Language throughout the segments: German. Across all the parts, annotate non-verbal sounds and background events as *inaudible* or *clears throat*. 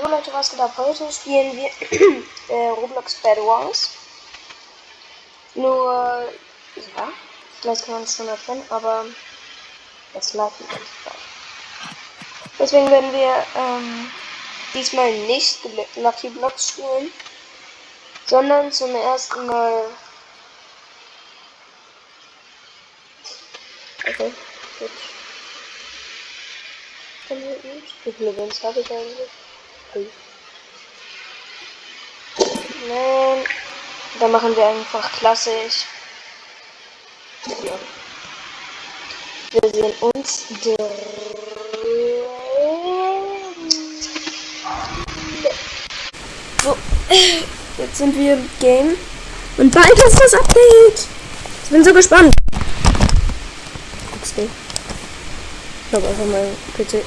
So Leute, was geht ab? Heute spielen wir *clears throat* äh, Roblox Bad Wars. Nur, ja, vielleicht kann man es schon erkennen, aber es läuft nicht frei. Deswegen werden wir ähm, diesmal nicht Lucky Blocks spielen, sondern zum ersten Mal. Okay, gut. Wins habe ich eigentlich? Nein. Dann machen wir einfach klassisch. Ja. Wir sehen uns So, jetzt sind wir im Game. Und bald ist das Update. Ich bin so gespannt. XD. Ich habe einfach mal PC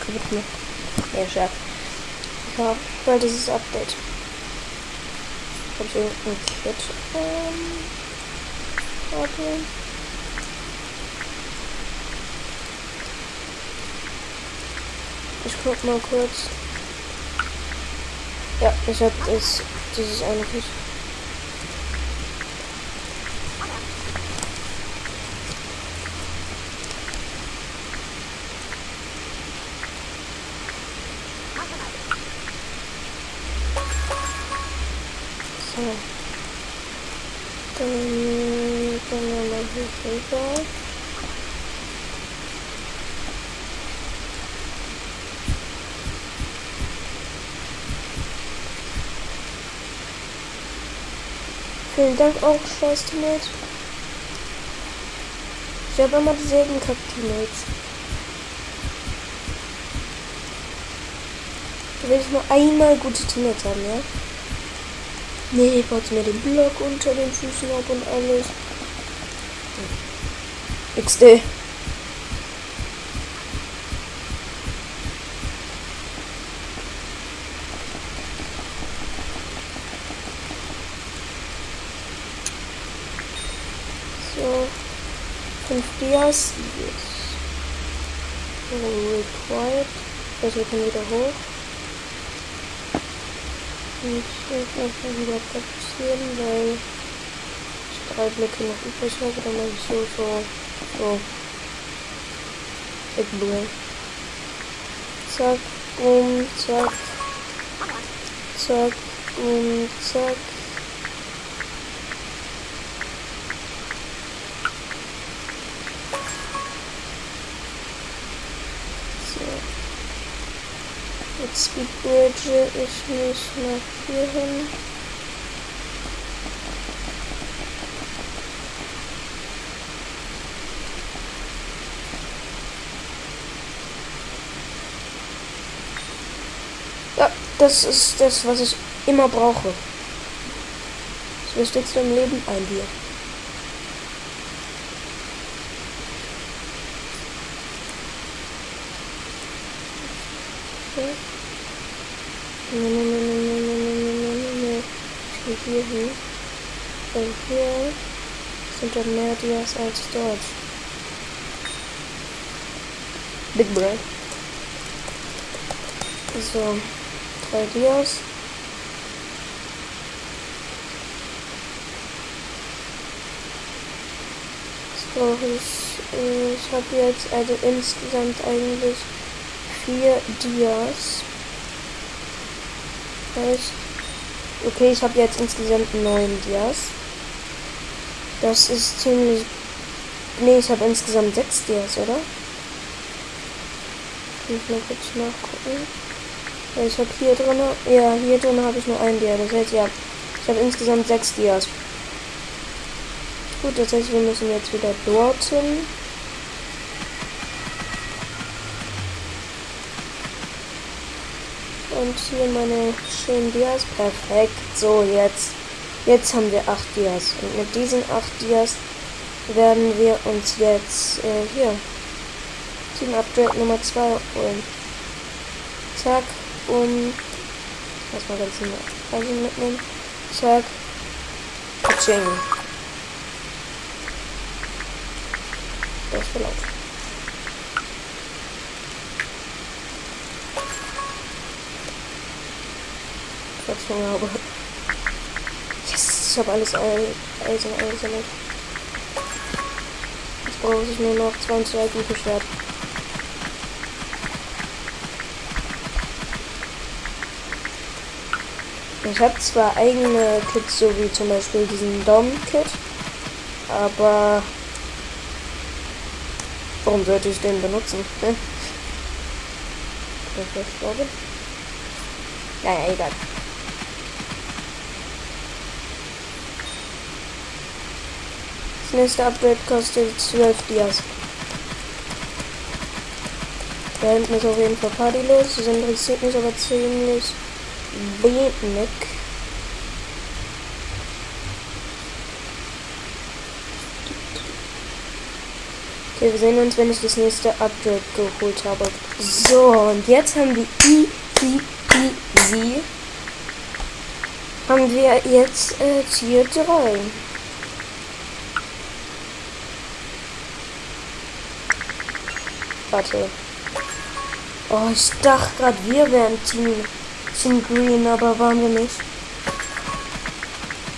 kaputt gemacht. Ja, Scherz. Ja, ist das Update. Hab ich irgendein Kit? Ähm, warte. Ich guck mal kurz. Ja, ich hab das, dieses eine Kit. So. Dann können wir mal hier rüber. Vielen Dank auch, scheiß Teammates. Ich habe immer dieselben Kack-Teammates. Da will ich nur einmal gute Teammates haben, ja? Nee, baut mir den Block unter den Füßen ab und alles. XD. So. Fünf Dias. Yes. Required. Also wir können wieder hoch. Ich wieder fokussieren, weil ich drei Blöcke noch übrig habe. Dann mache ich so, so, so. Ignore. Zack, um, zack. Zack, um, zack. Speedbridge ich mich nach hier hin. Ja, das ist das, was ich immer brauche. Das Wichtigste im Leben, ein Bier. Okay. Nein, nein, nein, nein, nein, nein, nein, nein, nein, nein. Ich gehe hier hin. Weil hier sind dann mehr Dias als dort. Big Bro. So, drei Dias. So, ich, ich habe jetzt also insgesamt eigentlich vier Dias Heißt, okay, ich habe jetzt insgesamt neun Dias. Das ist ziemlich. Nee, ich habe insgesamt sechs Dias, oder? Kann ich mal kurz nachgucken. Ich habe hier drin. Ja, hier drin habe ich nur ein Dia. Das heißt, ja, ich habe insgesamt sechs Dias. Gut, das heißt, wir müssen jetzt wieder dorthin. Und hier meine schönen Dias. Perfekt. So, jetzt. Jetzt haben wir acht Dias. Und mit diesen acht Dias werden wir uns jetzt äh, hier Team Upgrade Nummer 2 holen. Zack. Und erstmal ganz also mitnehmen. Zack. Kaching. Das ist Station habe. Yes, ich habe alles Eisen eingesammelt. Jetzt brauche ich nur noch 20 gute Schwert. Ich habe zwar eigene Kits, so wie zum Beispiel diesen Dom-Kit, aber warum sollte ich den benutzen? Ne? Ich glaube. Naja, egal. Das nächste Upgrade kostet 12 Dias. Da hinten ist auf jeden Fall Party los. Das interessiert mich aber ziemlich wenig. Okay, wir sehen uns, wenn ich das nächste Upgrade geholt habe. So, und jetzt haben wir easy peasy. Haben wir jetzt äh, Tier 3. Warte. Oh, ich dachte gerade, wir wären Team, Team Green, aber waren wir nicht.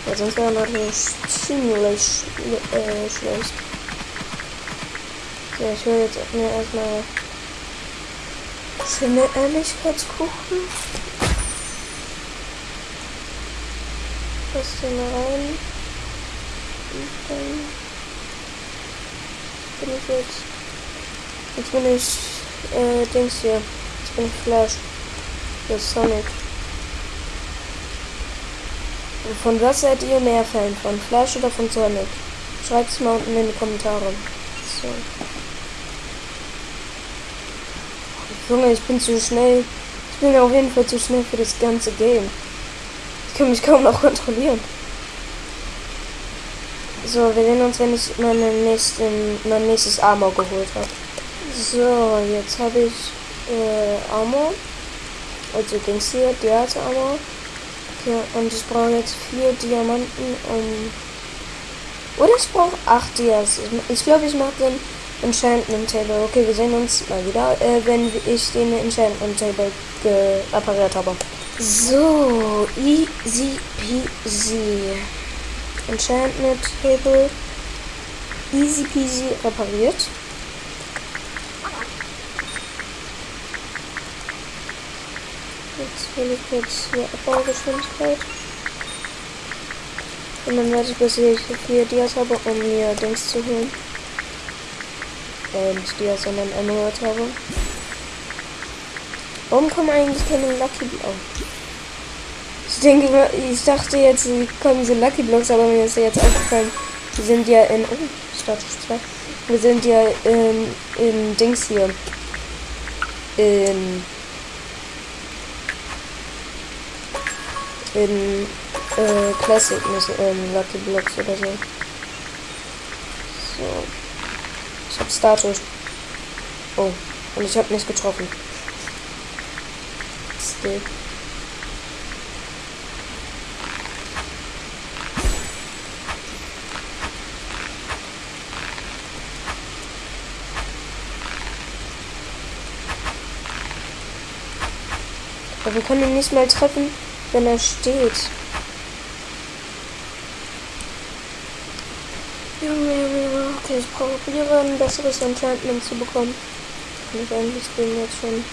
Ja, sonst wäre natürlich ziemlich äh, schlecht. Ja, ich will jetzt mir erstmal schöne Ehrlichkeitskuchen. Was denn rein? Und dann bin ich jetzt. Jetzt bin ich äh, Dings hier. Jetzt bin ich Flash. Das ist Sonic. Von was seid ihr mehr Fan? Von Flash oder von Sonic? Schreibt es mal unten in die Kommentare. So. Junge, ich bin zu schnell. Ich bin auf jeden Fall zu schnell für das ganze Game. Ich kann mich kaum noch kontrollieren. So, wir sehen uns, wenn ich meine nächsten, mein nächstes Armor geholt habe. So, jetzt habe ich äh, Armor. Also Dings hier, Diaz Armor. Okay, und ich brauche jetzt vier Diamanten um. Oder ich brauche acht Dias. Ich glaube, ich mache den Enchantment Table. Okay, wir sehen uns mal wieder, äh, wenn ich den Enchantment Table repariert habe. So, easy peasy. Enchantment Table easy peasy repariert. Will ich jetzt hier Abbaugeschwindigkeit. Und dann werde ich, bis ich vier Dias habe, um mir Dings zu holen äh, nicht die, sondern Emerald habe. Warum kommen eigentlich keine Lucky Blocks? Ich denke, ich dachte jetzt, sie kommen so Lucky Blocks, aber mir ist ja jetzt aufgefallen, wir sind ja in, oh, Status 2, wir sind ja in, in Dings hier, in, in, äh, Classic, nicht in Lucky Blocks oder so. So. Ich habe Status. Oh, und ich habe nicht getroffen. Still. Aber wir können ihn nicht mal treffen, wenn er steht. Okay, ich probiere ein besseres Enchantment zu bekommen. Kann ich eigentlich den jetzt schon.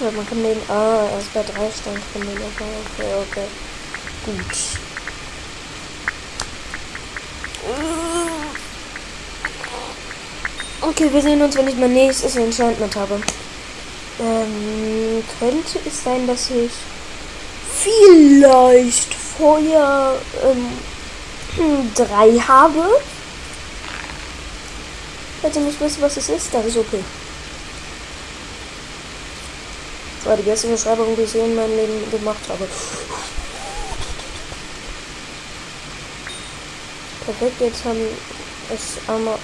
Ja, man kann den. Ah, erst bei drei Stand kann den aber. Okay, okay. Gut. Okay, wir sehen uns, wenn ich mein nächstes Enchantment habe. Ähm, könnte es sein, dass ich vielleicht vorher ähm, drei habe. Falls ihr nicht wisst, was es ist, dann ist okay. Das war die beste Beschreibung, die ich in meinem Leben gemacht habe. Perfekt, jetzt haben es einmal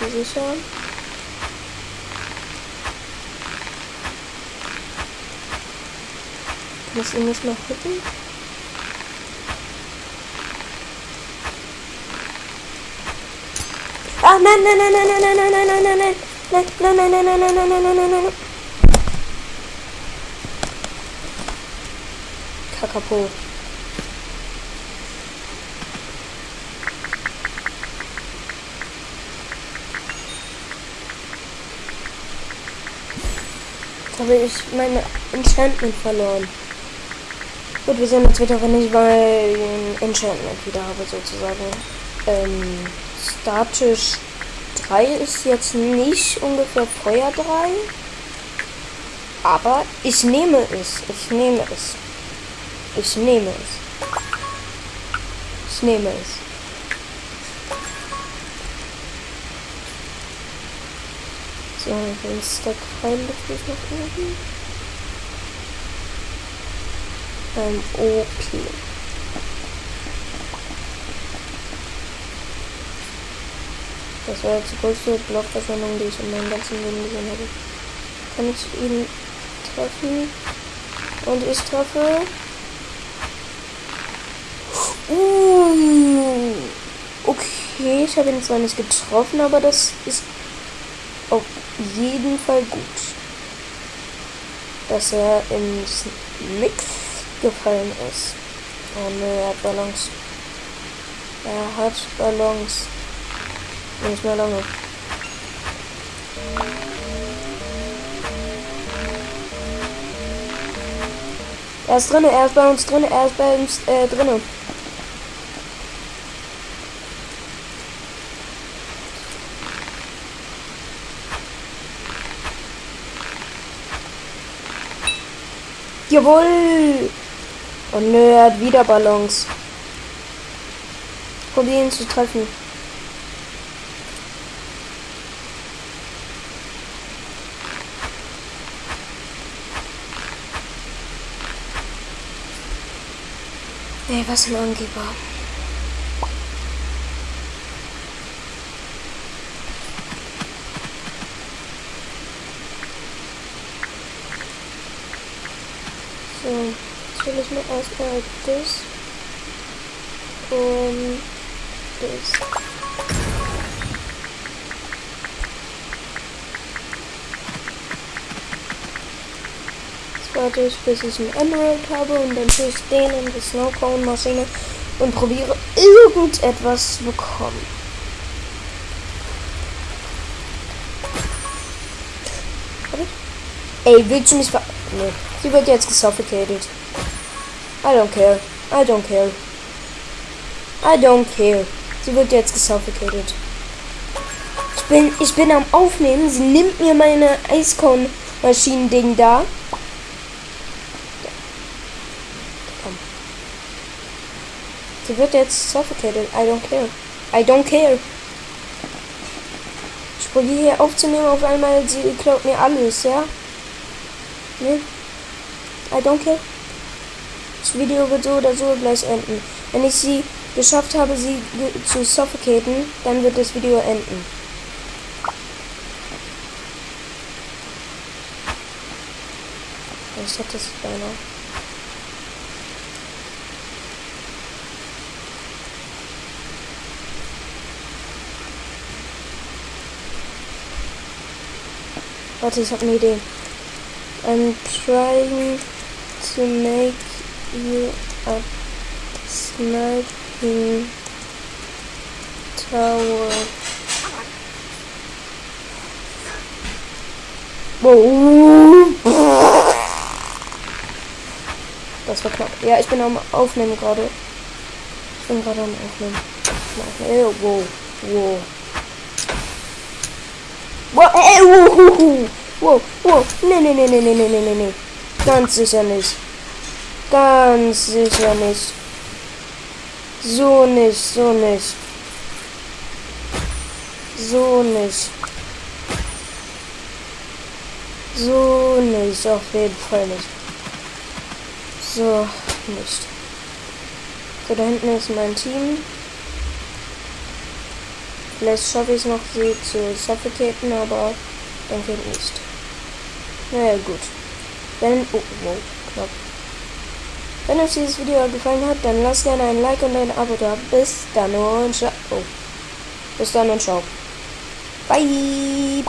gesichert. Muss ich nicht mal gucken. Ah, nein, nein, nein, nein, nein, nein, nein, nein, nein, nein. Nein, nein, nein, nein, nein, nein, nein, nein, nein, nein, nein. Kakapo. habe ich meine Enchantment verloren. Gut, wir sehen uns wieder, wenn ich mein Enchantment wieder habe, sozusagen. Ähm, statisch 3 ist jetzt nicht ungefähr Feuer 3. Aber ich nehme es. Ich nehme es. Ich nehme es. Ich nehme es. So, den Stack Pfeile ich noch oben. Ähm, okay. Das war jetzt die größte Blockverschwendung, die ich in meinem ganzen Leben gesehen habe. Kann ich ihn treffen? Und ich treffe. Uh, okay, ich habe ihn zwar nicht getroffen, aber das ist auf jeden Fall gut, dass er ins Mix gefallen ist. Oh ne, er hat Ballons. Er hat Ballons. Nicht mehr lange. Er ist drinne, er ist bei uns drinne, er ist bei uns äh, drinne. Jawohl! Und nö, er hat wieder Ballons. Probieren zu treffen. Ey, was ein Angeber. So, will ich mir erstmal das und das. Jetzt warte ich, bis ich einen Emerald habe und dann tue ich den in die Snowcone-Maschine und probiere irgendetwas zu bekommen. Ey, willst du mich ver... Nee. Sie wird jetzt gesuffocated. I don't care. I don't care. I don't care. Sie wird jetzt gesuffocated. Ich bin, ich bin am Aufnehmen. Sie nimmt mir meine Eiskorn-Maschinen-Ding da. Komm. Sie wird jetzt suffocated. I don't care. I don't care. Ich probiere hier aufzunehmen. Auf einmal, sie klaut mir alles, ja? Ne? I don't care. Video wird so oder so gleich enden. Wenn ich sie geschafft habe, sie zu suffocaten, dann wird das Video enden. Ich hatte es beinahe. Warte, ich habe eine Idee. I'm trying to make you a sniping tower. Wow. Das war knapp. Ja, ich bin am Aufnehmen gerade. Ich bin gerade am Aufnehmen. Wow, wow. Wow, ey, wow. Wow, wow. Nee, nee, nee, nee, nee, nee, nee, nee. Ganz sicher nicht. Ganz sicher nicht. So nicht, so nicht. So nicht. So nicht, auf jeden Fall nicht. So, nicht. So, da hinten ist mein Team. Vielleicht schaffe ich es noch, sie zu suffocaten, aber denke nicht. Naja, gut. Wenn, oh, wow, knapp. Wenn euch dieses Video gefallen hat, dann lasst gerne ein Like und ein Abo da. Bis dann und ciao. Oh. Bis dann und ciao. Bye.